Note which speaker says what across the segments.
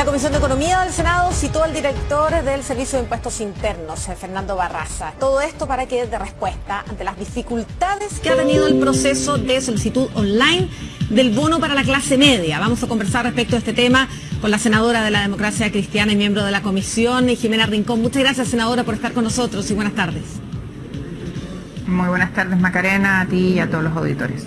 Speaker 1: La Comisión de Economía del Senado citó al director del Servicio de Impuestos Internos, eh, Fernando Barraza. Todo esto para que dé respuesta ante las dificultades que ha tenido el proceso de solicitud online del bono para la clase media. Vamos a conversar respecto a este tema con la senadora de la Democracia Cristiana y miembro de la Comisión, Jimena Rincón. Muchas gracias, senadora, por estar con nosotros y buenas tardes.
Speaker 2: Muy buenas tardes, Macarena, a ti y a todos los auditores.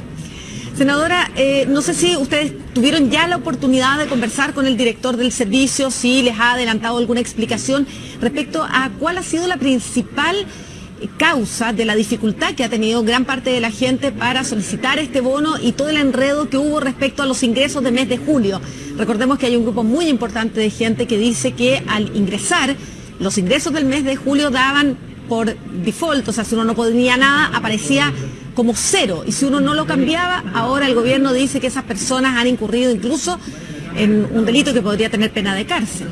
Speaker 1: Senadora, eh, no sé si ustedes tuvieron ya la oportunidad de conversar con el director del servicio, si les ha adelantado alguna explicación respecto a cuál ha sido la principal causa de la dificultad que ha tenido gran parte de la gente para solicitar este bono y todo el enredo que hubo respecto a los ingresos de mes de julio. Recordemos que hay un grupo muy importante de gente que dice que al ingresar los ingresos del mes de julio daban por default, o sea, si uno no ponía nada, aparecía como cero. Y si uno no lo cambiaba, ahora el gobierno dice que esas personas han incurrido incluso en un delito que podría tener pena de cárcel.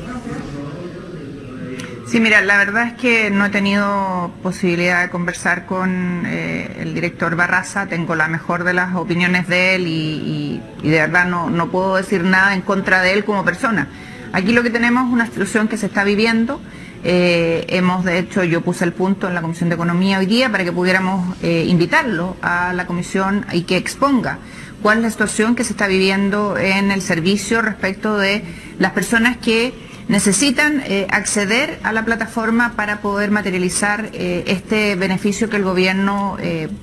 Speaker 2: Sí, mira, la verdad es que no he tenido posibilidad de conversar con eh, el director Barraza, tengo la mejor de las opiniones de él y, de verdad no, no, puedo decir nada en contra de él como persona. Aquí lo que tenemos es una situación que se está viviendo eh, hemos, de hecho, yo puse el punto en la Comisión de Economía hoy día para que pudiéramos eh, invitarlo a la Comisión y que exponga cuál es la situación que se está viviendo en el servicio respecto de las personas que necesitan eh, acceder a la plataforma para poder materializar este beneficio que el gobierno,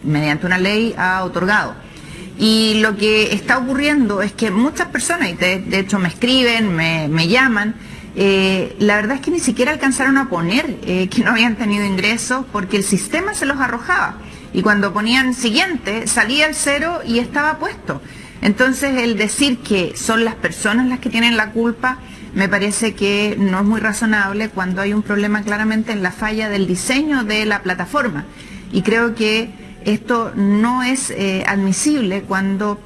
Speaker 2: mediante una ley, ha otorgado. Y lo que está ocurriendo es que muchas personas, y de, hecho me escriben, me llaman, eh, la verdad es que ni siquiera alcanzaron a poner eh, que no habían tenido ingresos porque el sistema se los arrojaba. Y cuando ponían siguiente, salía el cero y estaba puesto. Entonces el decir que son las personas las que tienen la culpa me parece que no es muy razonable cuando hay un problema claramente en la falla del diseño de la plataforma. Y creo que esto no es eh, admisible cuando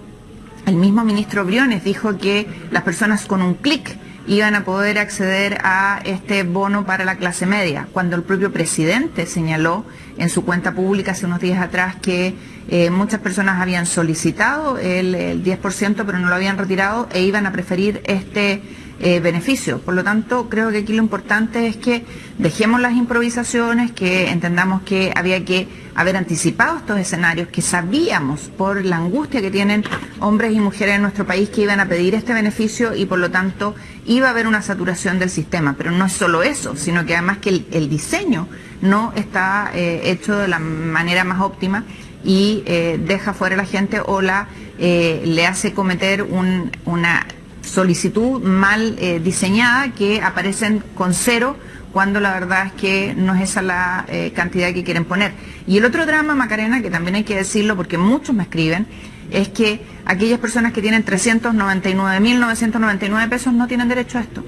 Speaker 2: el mismo ministro Briones dijo que las personas con un clic iban a poder acceder a este bono para la clase media, cuando el propio presidente señaló en su cuenta pública hace unos días atrás que eh, muchas personas habían solicitado el, el 10% pero no lo habían retirado e iban a preferir este eh, beneficio. Por lo tanto, creo que aquí lo importante es que dejemos las improvisaciones, que entendamos que había que haber anticipado estos escenarios, que sabíamos por la angustia que tienen hombres y mujeres en nuestro país que iban a pedir este beneficio y por lo tanto iba a haber una saturación del sistema. Pero no es solo eso, sino que además que el, diseño no está eh, hecho de la manera más óptima y eh, deja fuera a la gente o la le hace cometer una solicitud mal eh, diseñada que aparecen con cero cuando la verdad es que no es esa la eh, cantidad que quieren poner. Y el otro drama, Macarena, que también hay que decirlo porque muchos me escriben, es que aquellas personas que tienen 399.999 pesos no tienen derecho a esto.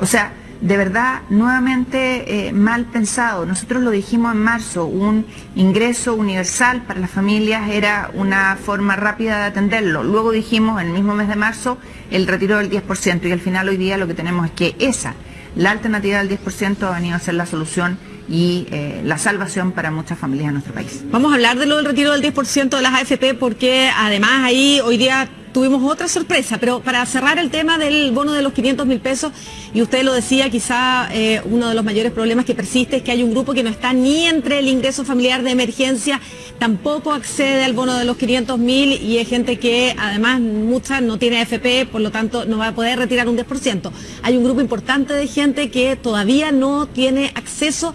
Speaker 2: O sea, de verdad nuevamente eh, mal pensado. Nosotros lo dijimos en marzo, un ingreso universal para las familias era una forma rápida de atenderlo. Luego dijimos en el mismo mes de marzo el retiro del 10% y al final hoy día lo que tenemos es que esa, la alternativa del 10% ha venido a ser la solución y eh, la salvación para muchas familias en nuestro país.
Speaker 1: Vamos a hablar de lo del retiro del 10% de las AFP porque además ahí hoy día tuvimos otra sorpresa, pero para cerrar el tema del bono de los 500 mil pesos, y usted lo decía, quizá eh, uno de los mayores problemas que persiste es que hay un grupo que no está ni entre el ingreso familiar de emergencia, tampoco accede al bono de los 500 mil y es gente que además mucha no tiene AFP, por lo tanto no va a poder retirar un 10%. Hay un grupo importante de gente que todavía no tiene acceso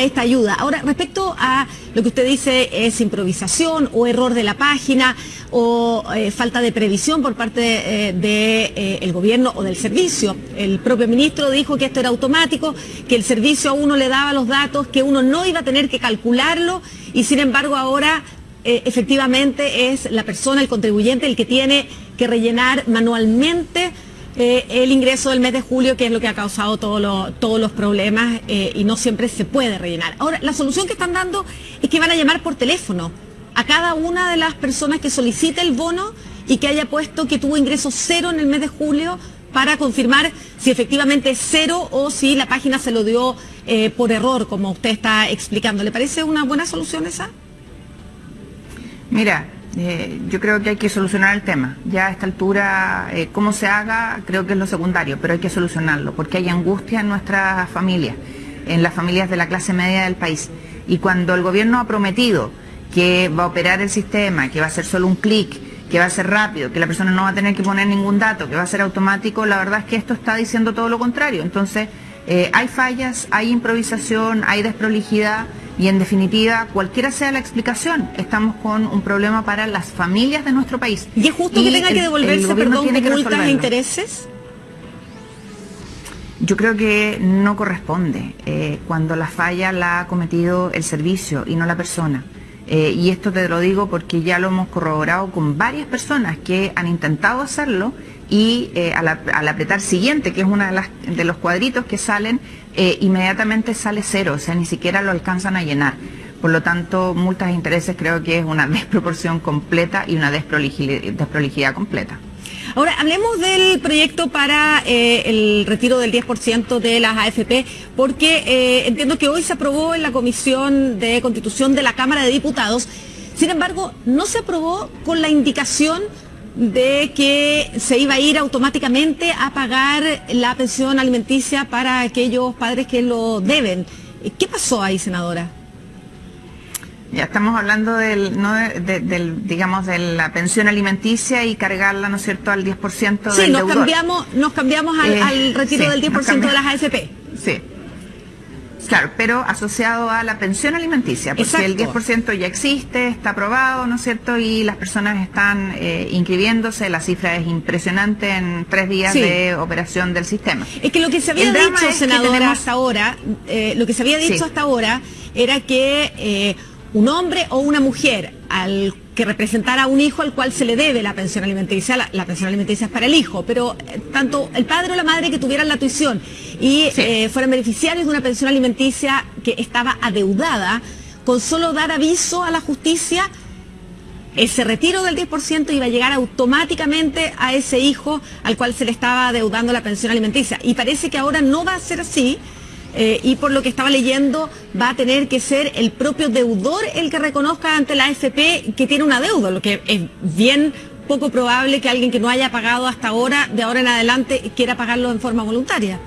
Speaker 1: esta ayuda. Ahora, respecto a lo que usted dice es improvisación o error de la página o eh, falta de previsión por parte del de, eh, gobierno o del servicio. El propio ministro dijo que esto era automático, que el servicio a uno le daba los datos, que uno no iba a tener que calcularlo y sin embargo ahora eh, efectivamente es la persona, el contribuyente, el que tiene que rellenar manualmente eh, el ingreso del mes de julio, que es lo que ha causado todos los problemas eh, y no siempre se puede rellenar. Ahora, la solución que están dando es que van a llamar por teléfono a cada una de las personas que solicite el bono y que haya puesto que tuvo ingreso cero en el mes de julio para confirmar si efectivamente es cero o si la página se lo dio eh, por error, como usted está explicando. ¿Le parece una buena solución esa?
Speaker 2: Mira, Eh, yo creo que hay que solucionar el tema. Ya a esta altura, eh, cómo se haga, creo que es lo secundario, pero hay que solucionarlo, porque hay angustia en nuestras familias, en las familias de la clase media del país. Y cuando el gobierno ha prometido que va a operar el sistema, que va a ser solo un clic, que va a ser rápido, que la persona no va a tener que poner ningún dato, que va a ser automático, la verdad es que esto está diciendo todo lo contrario. Entonces, eh, hay fallas, hay improvisación, hay desprolijidad y en definitiva, cualquiera sea la explicación, estamos con un problema para las familias de nuestro país.
Speaker 1: ¿Y es justo que tenga que devolverse, perdón, de multas e intereses?
Speaker 2: Yo creo que no corresponde eh, cuando la falla la ha cometido el servicio y no la persona. Eh, y esto te lo digo porque ya lo hemos corroborado con varias personas que han intentado hacerlo y eh, al, apretar siguiente, que es uno de, los cuadritos que salen, eh, inmediatamente sale cero, o sea, ni siquiera lo alcanzan a llenar. Por lo tanto, multas e intereses creo que es una desproporción completa y una desprolijidad completa.
Speaker 1: Ahora, hablemos del proyecto para eh, el retiro del 10% de las AFP, porque eh, entiendo que hoy se aprobó en la Comisión de Constitución de la Cámara de Diputados. Sin embargo, no se aprobó con la indicación de que se iba a ir automáticamente a pagar la pensión alimenticia para aquellos padres que lo deben. ¿Qué pasó ahí, senadora?
Speaker 2: Ya estamos hablando del, ¿no? del, digamos, de la pensión alimenticia y cargarla, ¿no es cierto?, al 10% del
Speaker 1: Sí, nos cambiamos, nos cambiamos al, eh, retiro del 10% de las AFP.
Speaker 2: Sí. Claro, pero asociado a la pensión alimenticia, porque el 10% ya existe, está aprobado, ¿no es cierto? Y las personas están eh, inscribiéndose, la cifra es impresionante en tres días de operación del sistema.
Speaker 1: Es que lo que se había dicho, senadora, hasta ahora, eh, lo que se había dicho hasta ahora era que un hombre o una mujer al que representara a un hijo al cual se le debe la pensión alimenticia, la, pensión alimenticia es para el hijo, pero eh, tanto el padre o la madre que tuvieran la tuición y eh, fueran beneficiarios de una pensión alimenticia que estaba adeudada, con solo dar aviso a la justicia, ese retiro del 10% iba a llegar automáticamente a ese hijo al cual se le estaba adeudando la pensión alimenticia. Y parece que ahora no va a ser así. Eh, y por lo que estaba leyendo va a tener que ser el propio deudor el que reconozca ante la AFP que tiene una deuda, lo que es bien poco probable que alguien que no haya pagado hasta ahora, de ahora en adelante, quiera pagarlo en forma voluntaria.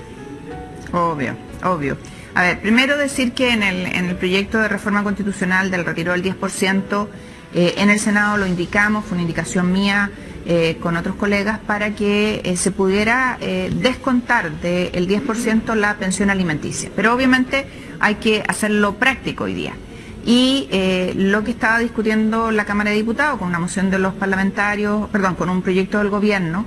Speaker 2: Obvio, obvio. A ver, primero decir que en el, en el proyecto de reforma constitucional del retiro del 10%, eh, en el Senado lo indicamos, fue una indicación mía, eh, con otros colegas para que eh, se pudiera eh, descontar del 10% la pensión alimenticia. Pero obviamente hay que hacerlo práctico hoy día. Y lo que estaba discutiendo la Cámara de Diputados con una moción de los parlamentarios, perdón, con un proyecto del gobierno,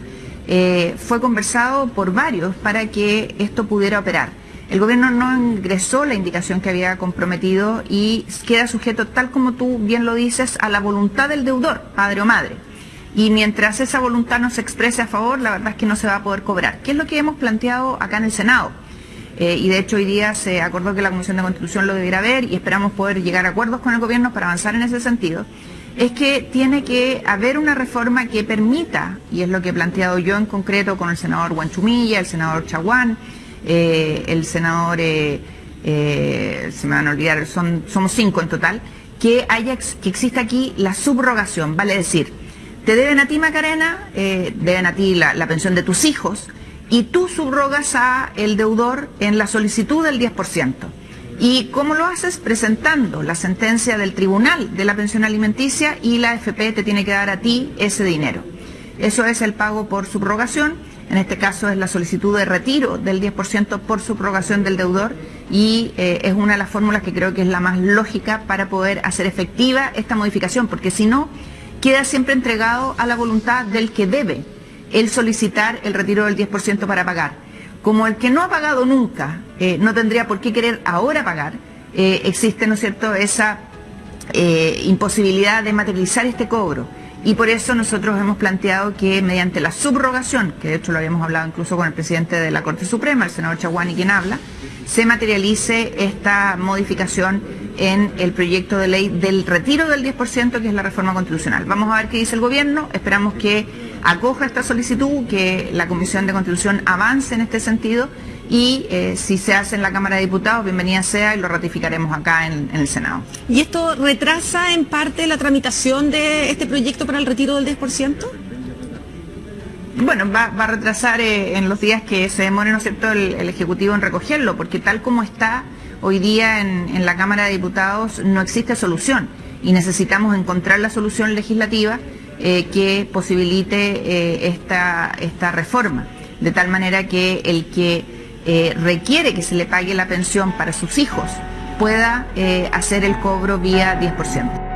Speaker 2: fue conversado por varios para que esto pudiera operar. El gobierno no ingresó la indicación que había comprometido y queda sujeto, tal como tú bien lo dices, a la voluntad del deudor, padre o madre. Y mientras esa voluntad no se exprese a favor, la verdad es que no se va a poder cobrar. ¿Qué es lo que hemos planteado acá en el Senado? Eh, y de hecho hoy día se acordó que la Comisión de Constitución lo debiera ver y esperamos poder llegar a acuerdos con el gobierno para avanzar en ese sentido, es que tiene que haber una reforma que permita, y es lo que he planteado yo en concreto con el senador Guanchumilla, el senador Chaguán, eh, el senador, eh, se me van a olvidar, son, somos cinco en total, que, haya, que exista aquí la subrogación, vale decir, te deben a ti, Macarena, eh, deben a ti la, pensión de tus hijos, y tú subrogas a el deudor en la solicitud del 10%. ¿Y cómo lo haces? Presentando la sentencia del tribunal de la pensión alimenticia y la FP te tiene que dar a ti ese dinero. Eso es el pago por subrogación. En este caso es la solicitud de retiro del 10% por subrogación del deudor y eh, es una de las fórmulas que creo que es la más lógica para poder hacer efectiva esta modificación, porque si no, queda siempre entregado a la voluntad del que debe el solicitar el retiro del 10% para pagar. Como el que no ha pagado nunca eh, no tendría por qué querer ahora pagar, eh, existe, ¿no es cierto?, esa eh, imposibilidad de materializar este cobro. Y por eso nosotros hemos planteado que mediante la subrogación, que de hecho lo habíamos hablado incluso con el presidente de la Corte Suprema, el senador Chaguani, quien habla, se materialice esta modificación en el proyecto de ley del retiro del 10%, que es la reforma constitucional. Vamos a ver qué dice el gobierno, esperamos que acoja esta solicitud, que la Comisión de Constitución avance en este sentido y eh, si se hace en la Cámara de Diputados, bienvenida sea y lo ratificaremos acá en, el Senado.
Speaker 1: ¿Y esto retrasa en parte la tramitación de este proyecto para el retiro del 10%?
Speaker 2: Bueno, va, a retrasar eh, en los días que se demore, ¿no es cierto?, el, Ejecutivo en recogerlo, porque tal como está hoy día en, la Cámara de Diputados no existe solución y necesitamos encontrar la solución legislativa eh, que posibilite esta, esta reforma, de tal manera que el que eh, requiere que se le pague la pensión para sus hijos pueda eh, hacer el cobro vía 10%.